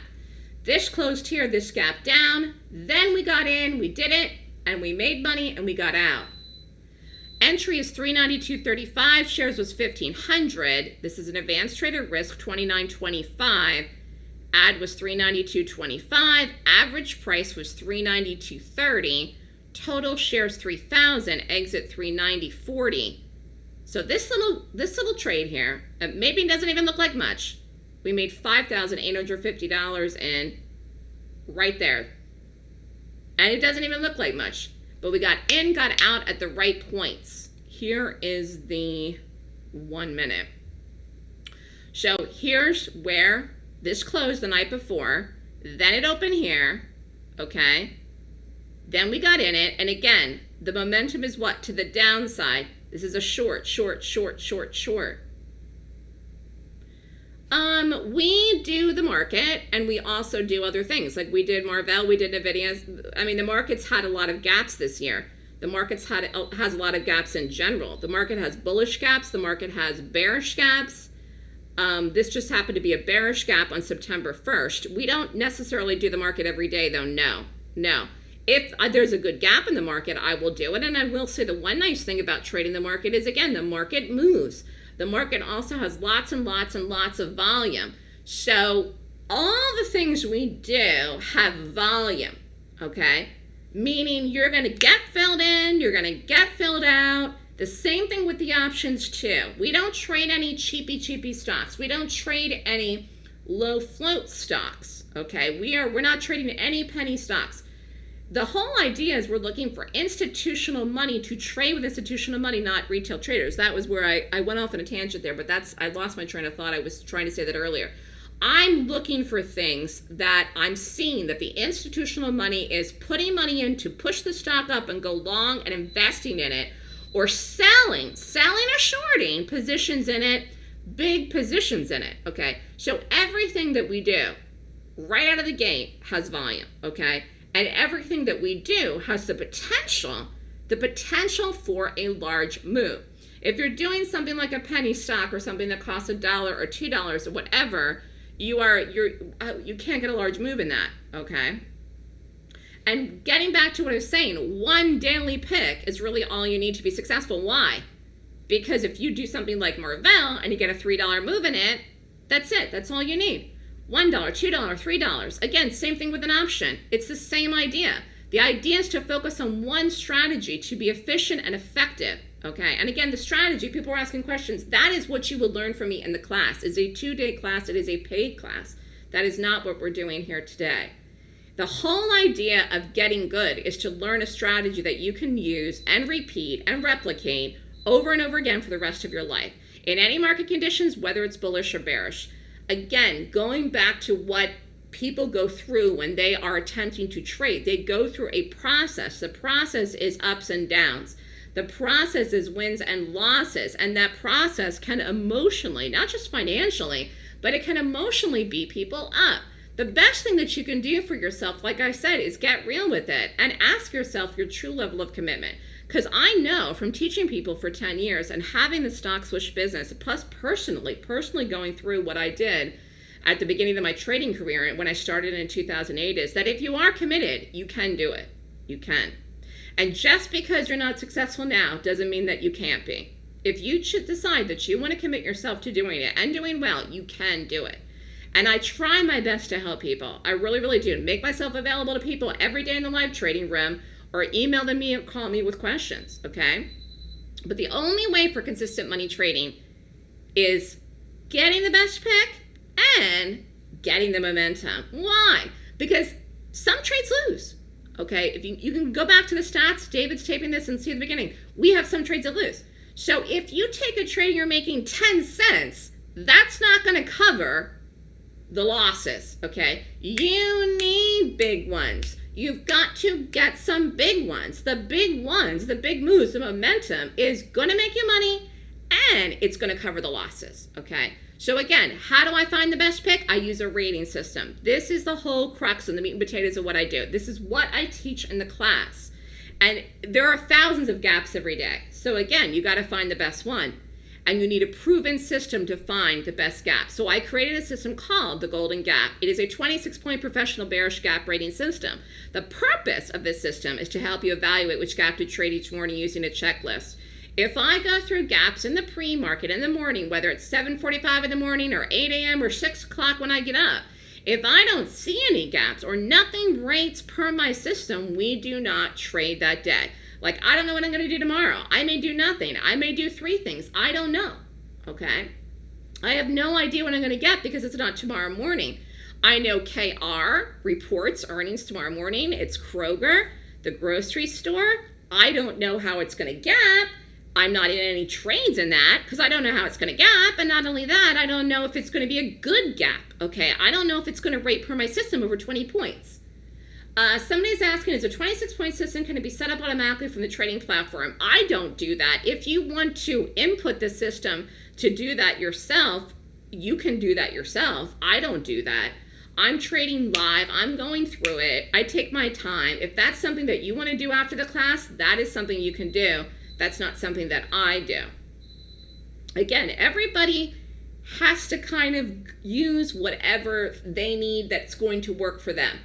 This closed here, this gap down. Then we got in, we did it, and we made money, and we got out. Entry is 392.35. Shares was 1,500. This is an advanced trader risk, 29.25. Add was 392.25. Average price was 392.30. Total shares 3,000. Exit 390.40. So this little this little trade here, uh, maybe doesn't even look like much. We made $5,850 in right there. And it doesn't even look like much. But we got in, got out at the right points. Here is the one minute. So here's where this closed the night before. Then it opened here, okay? Then we got in it. And again, the momentum is what? To the downside. This is a short, short, short, short, short. Um, we do the market and we also do other things. Like we did Marvell, we did NVIDIA. I mean, the market's had a lot of gaps this year. The market's had has a lot of gaps in general. The market has bullish gaps. The market has bearish gaps. Um, this just happened to be a bearish gap on September 1st. We don't necessarily do the market every day, though. No, no if uh, there's a good gap in the market, I will do it. And I will say the one nice thing about trading the market is, again, the market moves. The market also has lots and lots and lots of volume. So all the things we do have volume, okay? Meaning you're going to get filled in, you're going to get filled out. The same thing with the options too. We don't trade any cheapy cheapy stocks. We don't trade any low float stocks, okay? We are we're not trading any penny stocks. The whole idea is we're looking for institutional money to trade with institutional money, not retail traders. That was where I, I went off on a tangent there, but that's I lost my train of thought. I was trying to say that earlier. I'm looking for things that I'm seeing that the institutional money is putting money in to push the stock up and go long and investing in it, or selling, selling or shorting positions in it, big positions in it. Okay, so everything that we do right out of the gate has volume. Okay, and everything that we do has the potential, the potential for a large move. If you're doing something like a penny stock or something that costs a dollar or two dollars or whatever you are you're uh, you can't get a large move in that okay? And getting back to what i was saying one daily pick is really all you need to be successful. Why? Because if you do something like marvell and you get a three dollar move in it that's it. That's all you need one dollar two dollar three dollars again same thing with an option it's the same idea the idea is to focus on one strategy to be efficient and effective Okay, and again, the strategy, people are asking questions. That is what you will learn from me in the class. It's a two-day class. It is a paid class. That is not what we're doing here today. The whole idea of getting good is to learn a strategy that you can use and repeat and replicate over and over again for the rest of your life. In any market conditions, whether it's bullish or bearish. Again, going back to what people go through when they are attempting to trade, they go through a process. The process is ups and downs. The process is wins and losses, and that process can emotionally, not just financially, but it can emotionally beat people up. The best thing that you can do for yourself, like I said, is get real with it and ask yourself your true level of commitment. Because I know from teaching people for 10 years and having the stock swoosh business, plus personally, personally going through what I did at the beginning of my trading career and when I started in 2008, is that if you are committed, you can do it. You can. And just because you're not successful now doesn't mean that you can't be. If you should decide that you want to commit yourself to doing it and doing well, you can do it. And I try my best to help people. I really, really do. Make myself available to people every day in the live trading room or email them me or call me with questions, okay? But the only way for consistent money trading is getting the best pick and getting the momentum. Why? Because some trades lose. Okay, if you, you can go back to the stats, David's taping this and see the beginning. We have some trades that lose. So if you take a trade and you're making 10 cents, that's not going to cover the losses, okay? You need big ones. You've got to get some big ones. The big ones, the big moves, the momentum is going to make you money and it's going to cover the losses, okay? So again, how do I find the best pick? I use a rating system. This is the whole crux and the meat and potatoes of what I do. This is what I teach in the class. And there are thousands of gaps every day. So again, you got to find the best one. And you need a proven system to find the best gap. So I created a system called the Golden Gap. It is a 26-point professional bearish gap rating system. The purpose of this system is to help you evaluate which gap to trade each morning using a checklist. If I go through gaps in the pre-market in the morning, whether it's 7.45 in the morning or 8 a.m. or 6 o'clock when I get up, if I don't see any gaps or nothing rates per my system, we do not trade that day. Like, I don't know what I'm going to do tomorrow. I may do nothing. I may do three things. I don't know. Okay? I have no idea what I'm going to get because it's not tomorrow morning. I know KR reports earnings tomorrow morning. It's Kroger, the grocery store. I don't know how it's going to gap. I'm not in any trades in that because I don't know how it's going to gap. And not only that, I don't know if it's going to be a good gap. Okay, I don't know if it's going to rate per my system over 20 points. Uh, somebody's asking, is a 26 point system going to be set up automatically from the trading platform? I don't do that. If you want to input the system to do that yourself, you can do that yourself. I don't do that. I'm trading live. I'm going through it. I take my time. If that's something that you want to do after the class, that is something you can do. That's not something that I do. Again, everybody has to kind of use whatever they need that's going to work for them.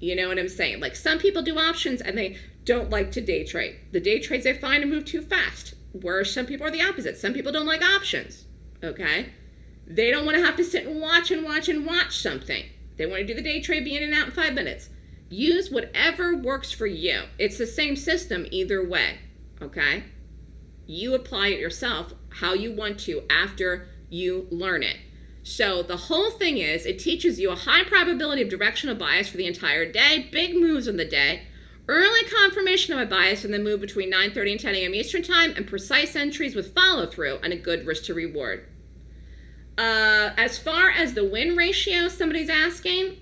You know what I'm saying? Like some people do options and they don't like to day trade. The day trades they find and move too fast. Where some people are the opposite. Some people don't like options. Okay? They don't want to have to sit and watch and watch and watch something. They want to do the day trade, be in and out in five minutes. Use whatever works for you. It's the same system either way. Okay? You apply it yourself how you want to after you learn it. So the whole thing is it teaches you a high probability of directional bias for the entire day, big moves on the day, early confirmation of a bias in the move between 9.30 and 10 a.m. Eastern Time, and precise entries with follow-through and a good risk to reward. Uh, as far as the win ratio, somebody's asking,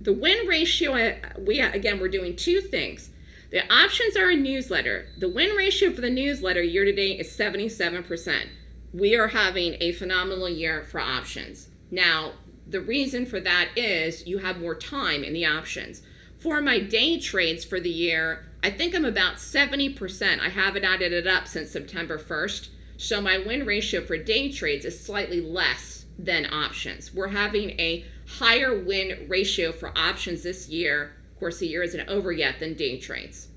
the win ratio, we again, we're doing two things. The options are a newsletter. The win ratio for the newsletter year to date is 77% we are having a phenomenal year for options. Now, the reason for that is you have more time in the options. For my day trades for the year, I think I'm about 70%. I haven't added it up since September 1st. So my win ratio for day trades is slightly less than options. We're having a higher win ratio for options this year. Of course, the year isn't over yet than day trades.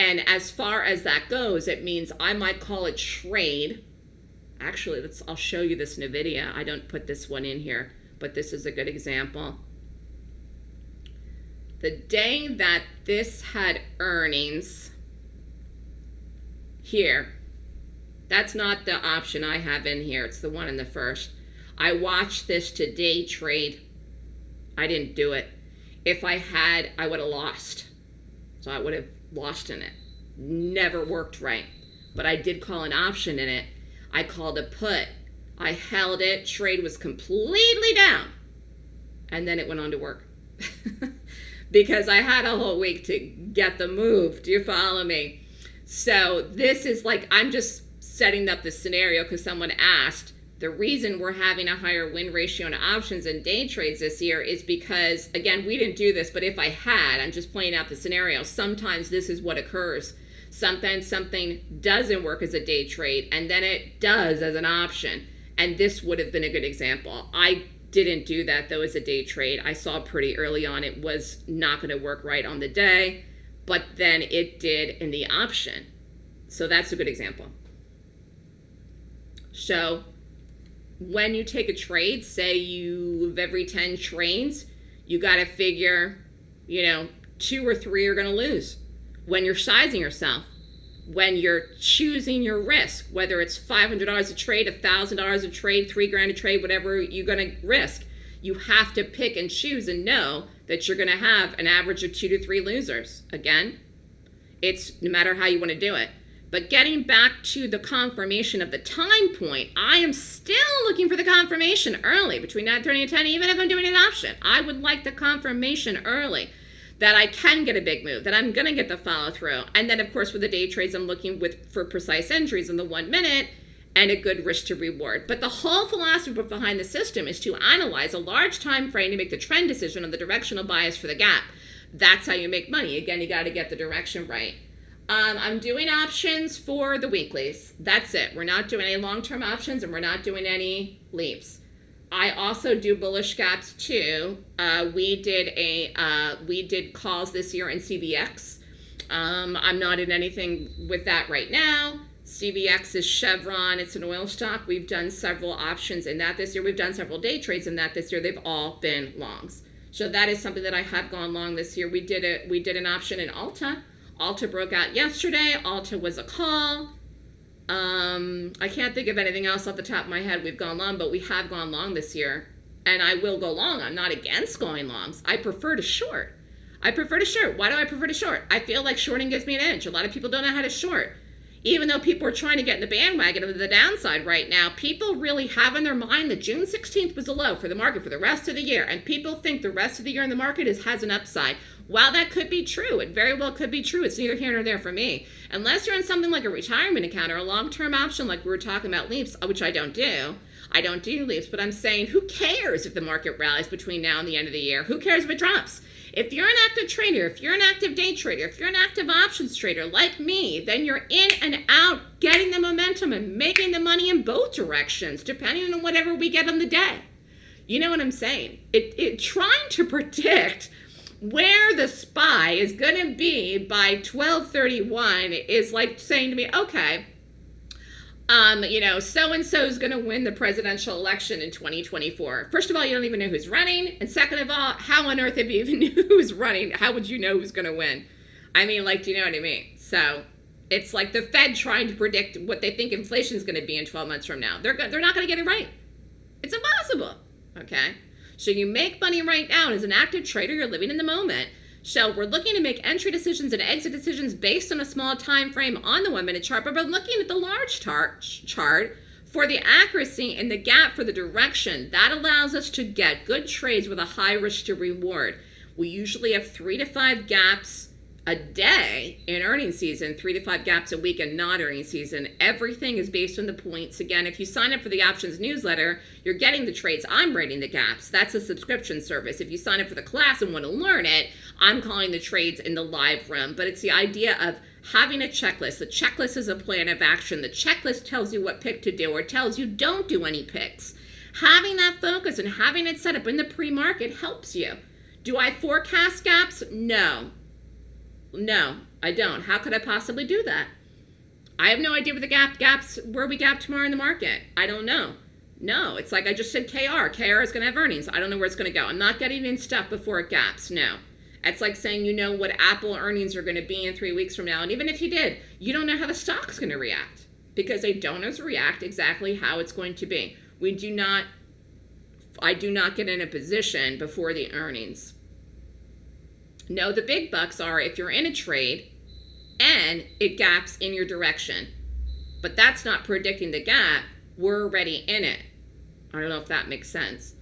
And as far as that goes, it means I might call it trade. Actually, let's, I'll show you this NVIDIA. I don't put this one in here, but this is a good example. The day that this had earnings here, that's not the option I have in here. It's the one in the first. I watched this to day trade. I didn't do it. If I had, I would have lost. So I would have lost in it. Never worked right. But I did call an option in it. I called a put. I held it. Trade was completely down. And then it went on to work. because I had a whole week to get the move. Do you follow me? So this is like, I'm just setting up the scenario because someone asked the reason we're having a higher win ratio in options and day trades this year is because, again, we didn't do this, but if I had, I'm just playing out the scenario, sometimes this is what occurs. Sometimes something doesn't work as a day trade, and then it does as an option. And this would have been a good example. I didn't do that, though, as a day trade. I saw pretty early on it was not going to work right on the day, but then it did in the option. So that's a good example. So when you take a trade, say you of every 10 trades, you got to figure, you know, two or three are going to lose. When you're sizing yourself, when you're choosing your risk, whether it's $500 a trade, $1,000 a trade, three grand a trade, whatever you're going to risk, you have to pick and choose and know that you're going to have an average of two to three losers. Again, it's no matter how you want to do it. But getting back to the confirmation of the time point, I am still looking for the confirmation early between 9.30 and 10, even if I'm doing an option. I would like the confirmation early that I can get a big move, that I'm going to get the follow through. And then, of course, with the day trades, I'm looking with for precise entries in the one minute and a good risk to reward. But the whole philosophy behind the system is to analyze a large time frame to make the trend decision on the directional bias for the gap. That's how you make money. Again, you got to get the direction right. Um, I'm doing options for the weeklies. That's it. We're not doing any long-term options and we're not doing any leaps. I also do bullish gaps too. Uh, we did a uh, we did calls this year in CVX. Um, I'm not in anything with that right now. CVX is Chevron. It's an oil stock. We've done several options in that this year. We've done several day trades in that this year. They've all been longs. So that is something that I have gone long this year. We did a We did an option in Ulta Ulta broke out yesterday. Ulta was a call. Um, I can't think of anything else off the top of my head we've gone long, but we have gone long this year. And I will go long. I'm not against going longs. I prefer to short. I prefer to short. Why do I prefer to short? I feel like shorting gives me an edge. A lot of people don't know how to short. Even though people are trying to get in the bandwagon of the downside right now, people really have in their mind that June 16th was a low for the market for the rest of the year. And people think the rest of the year in the market is, has an upside. While that could be true, it very well could be true. It's neither here nor there for me. Unless you're in something like a retirement account or a long-term option like we were talking about leaps, uh, which I don't do. I don't do leaps, but I'm saying who cares if the market rallies between now and the end of the year? Who cares if it drops? If you're an active trader, if you're an active day trader, if you're an active options trader like me, then you're in and out getting the momentum and making the money in both directions, depending on whatever we get on the day. You know what I'm saying? It, it trying to predict where the SPY is going to be by 1231 is like saying to me, okay, um, you know, so and so is going to win the presidential election in 2024. First of all, you don't even know who's running, and second of all, how on earth have you even knew who's running, how would you know who's going to win? I mean, like, do you know what I mean? So it's like the Fed trying to predict what they think inflation is going to be in 12 months from now. They're they're not going to get it right. It's impossible. Okay. So you make money right now And as an active trader. You're living in the moment. So we're looking to make entry decisions and exit decisions based on a small time frame on the one minute chart, but we're looking at the large chart for the accuracy and the gap for the direction. That allows us to get good trades with a high risk to reward. We usually have three to five gaps a day in earning season, three to five gaps a week in non earning season. Everything is based on the points. Again, if you sign up for the options newsletter, you're getting the trades. I'm rating the gaps. That's a subscription service. If you sign up for the class and want to learn it, I'm calling the trades in the live room. But it's the idea of having a checklist. The checklist is a plan of action. The checklist tells you what pick to do or tells you don't do any picks. Having that focus and having it set up in the pre market helps you. Do I forecast gaps? No. No, I don't. How could I possibly do that? I have no idea where the gap gaps where we gap tomorrow in the market. I don't know. No, it's like I just said KR. KR is going to have earnings. I don't know where it's going to go. I'm not getting in stuff before it gaps. No. It's like saying you know what Apple earnings are going to be in three weeks from now. And even if you did, you don't know how the stock's going to react because they don't react exactly how it's going to be. We do not, I do not get in a position before the earnings. No, the big bucks are if you're in a trade and it gaps in your direction. But that's not predicting the gap. We're already in it. I don't know if that makes sense.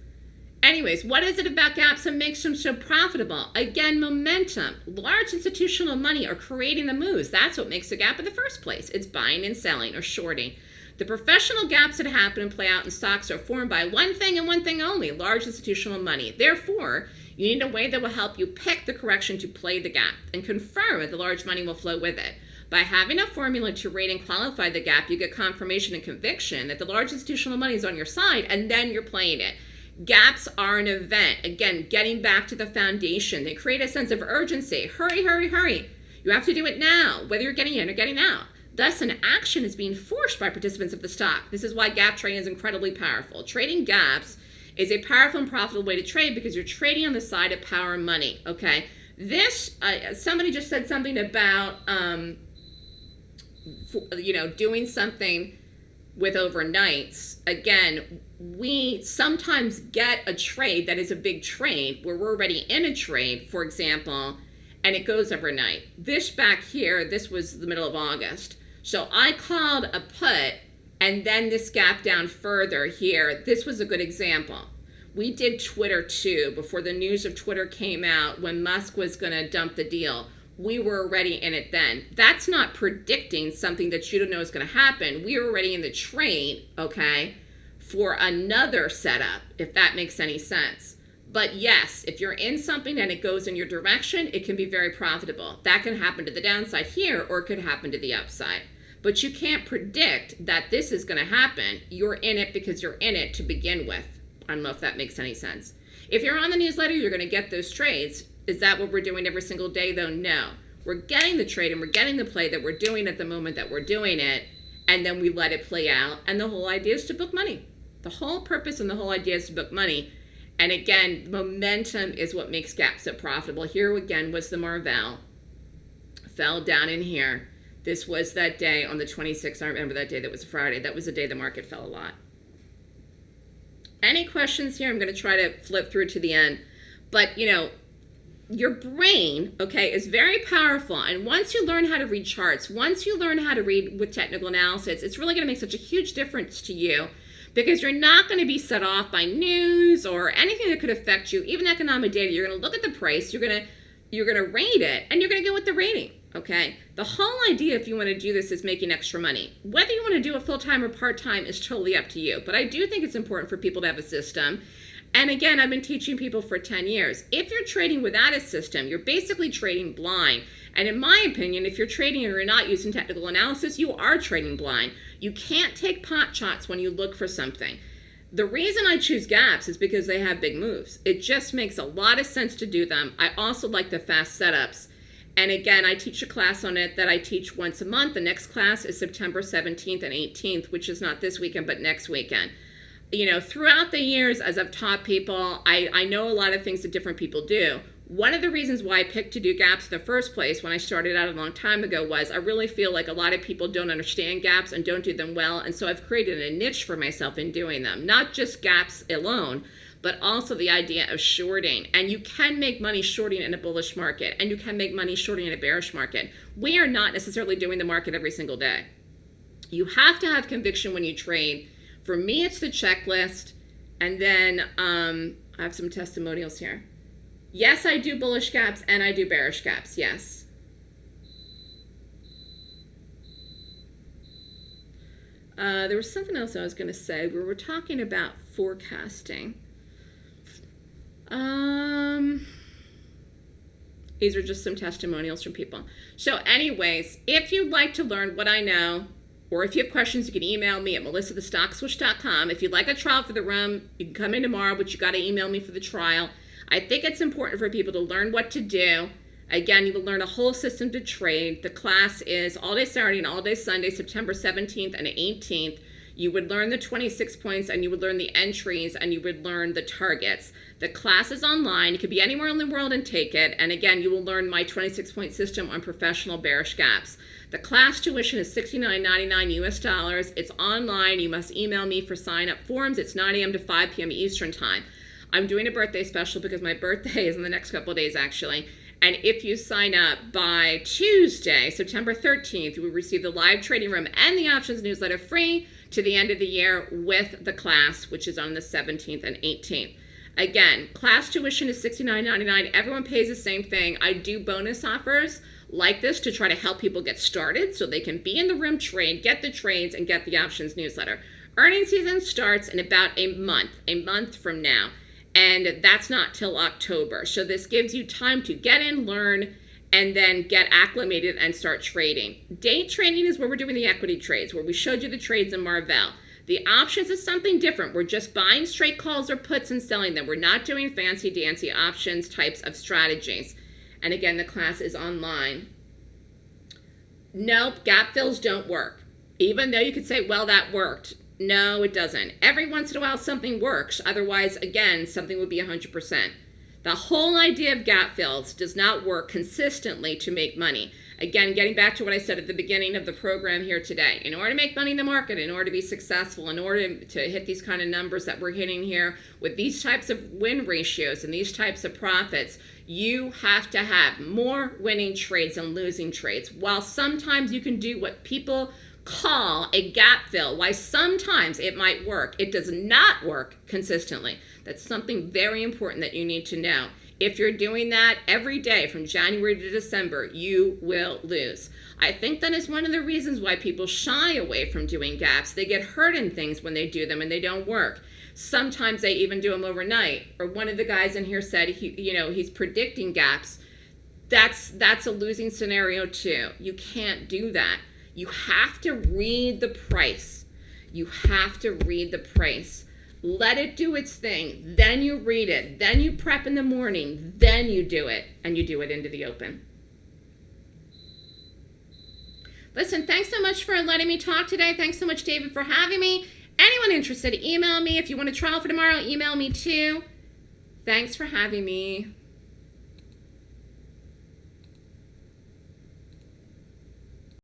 Anyways, what is it about gaps that makes them so profitable? Again, momentum. Large institutional money are creating the moves. That's what makes a gap in the first place. It's buying and selling or shorting. The professional gaps that happen and play out in stocks are formed by one thing and one thing only large institutional money. Therefore, you need a way that will help you pick the correction to play the gap and confirm that the large money will flow with it. By having a formula to rate and qualify the gap, you get confirmation and conviction that the large institutional money is on your side, and then you're playing it. Gaps are an event. Again, getting back to the foundation. They create a sense of urgency. Hurry, hurry, hurry. You have to do it now, whether you're getting in or getting out. Thus, an action is being forced by participants of the stock. This is why gap trading is incredibly powerful. Trading gaps is a powerful and profitable way to trade because you're trading on the side of power and money. Okay, this uh, somebody just said something about um, you know doing something with overnights. Again, we sometimes get a trade that is a big trade where we're already in a trade, for example, and it goes overnight. This back here, this was the middle of August. So I called a put and then this gap down further here, this was a good example. We did Twitter too before the news of Twitter came out when Musk was going to dump the deal. We were already in it then. That's not predicting something that you don't know is going to happen. We were already in the train, okay, for another setup, if that makes any sense. But yes, if you're in something and it goes in your direction, it can be very profitable. That can happen to the downside here or it could happen to the upside but you can't predict that this is going to happen. You're in it because you're in it to begin with. I don't know if that makes any sense. If you're on the newsletter, you're going to get those trades. Is that what we're doing every single day, though? No. We're getting the trade and we're getting the play that we're doing at the moment that we're doing it, and then we let it play out. And the whole idea is to book money. The whole purpose and the whole idea is to book money. And again, momentum is what makes gaps so profitable. Here again was the Marvell. Fell down in here this was that day on the 26th. I remember that day. That was a Friday. That was the day the market fell a lot. Any questions here? I'm going to try to flip through to the end. But, you know, your brain, okay, is very powerful. And once you learn how to read charts, once you learn how to read with technical analysis, it's really going to make such a huge difference to you because you're not going to be set off by news or anything that could affect you, even economic data. You're going to look at the price, you're going to you're going to rate it, and you're going to go with the rating. Okay, the whole idea if you want to do this is making extra money. Whether you want to do it full time or part time is totally up to you. But I do think it's important for people to have a system. And again, I've been teaching people for 10 years. If you're trading without a system, you're basically trading blind. And in my opinion, if you're trading and you're not using technical analysis, you are trading blind. You can't take pot shots when you look for something. The reason I choose gaps is because they have big moves. It just makes a lot of sense to do them. I also like the fast setups. And again, I teach a class on it that I teach once a month. The next class is September 17th and 18th, which is not this weekend, but next weekend. You know, throughout the years, as I've taught people, I, I know a lot of things that different people do. One of the reasons why I picked to do gaps in the first place when I started out a long time ago was I really feel like a lot of people don't understand gaps and don't do them well. And so I've created a niche for myself in doing them, not just gaps alone, but also the idea of shorting. And you can make money shorting in a bullish market, and you can make money shorting in a bearish market. We are not necessarily doing the market every single day. You have to have conviction when you trade. For me, it's the checklist. And then um, I have some testimonials here. Yes, I do bullish gaps and I do bearish gaps. Yes. Uh, there was something else I was going to say. We were talking about forecasting. Um, these are just some testimonials from people. So, anyways, if you'd like to learn what I know, or if you have questions, you can email me at melissathestockswoosh.com. If you'd like a trial for the room, you can come in tomorrow, but you got to email me for the trial. I think it's important for people to learn what to do. Again, you will learn a whole system to trade. The class is all day Saturday and all day Sunday, September 17th and 18th. You would learn the 26 points and you would learn the entries and you would learn the targets. The class is online. You could be anywhere in the world and take it. And again, you will learn my 26 point system on professional bearish gaps. The class tuition is $69.99 US dollars. It's online. You must email me for sign up forms. It's 9 a.m. to 5 p.m. Eastern time. I'm doing a birthday special because my birthday is in the next couple days actually. And if you sign up by Tuesday, September 13th, you will receive the live trading room and the options newsletter free to the end of the year with the class, which is on the 17th and 18th. Again, class tuition is $69.99. Everyone pays the same thing. I do bonus offers like this to try to help people get started so they can be in the room trade, get the trades, and get the options newsletter. Earning season starts in about a month, a month from now and that's not till October. So this gives you time to get in, learn, and then get acclimated and start trading. Day trading is where we're doing the equity trades, where we showed you the trades in Marvell. The options is something different. We're just buying straight calls or puts and selling them. We're not doing fancy dancy options types of strategies. And again, the class is online. Nope, gap fills don't work. Even though you could say, well, that worked. No, it doesn't. Every once in a while, something works. Otherwise, again, something would be 100%. The whole idea of gap fills does not work consistently to make money. Again, getting back to what I said at the beginning of the program here today, in order to make money in the market, in order to be successful, in order to hit these kind of numbers that we're hitting here with these types of win ratios and these types of profits, you have to have more winning trades than losing trades. While sometimes you can do what people call a gap fill. Why sometimes it might work, it does not work consistently. That's something very important that you need to know. If you're doing that every day from January to December, you will lose. I think that is one of the reasons why people shy away from doing gaps. They get hurt in things when they do them and they don't work. Sometimes they even do them overnight. Or one of the guys in here said he, you know, he's predicting gaps. That's that's a losing scenario too. You can't do that. You have to read the price. You have to read the price. Let it do its thing. Then you read it. Then you prep in the morning. Then you do it. And you do it into the open. Listen, thanks so much for letting me talk today. Thanks so much, David, for having me. Anyone interested, email me. If you want a trial for tomorrow, email me too. Thanks for having me.